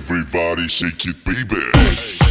Everybody shake it, baby.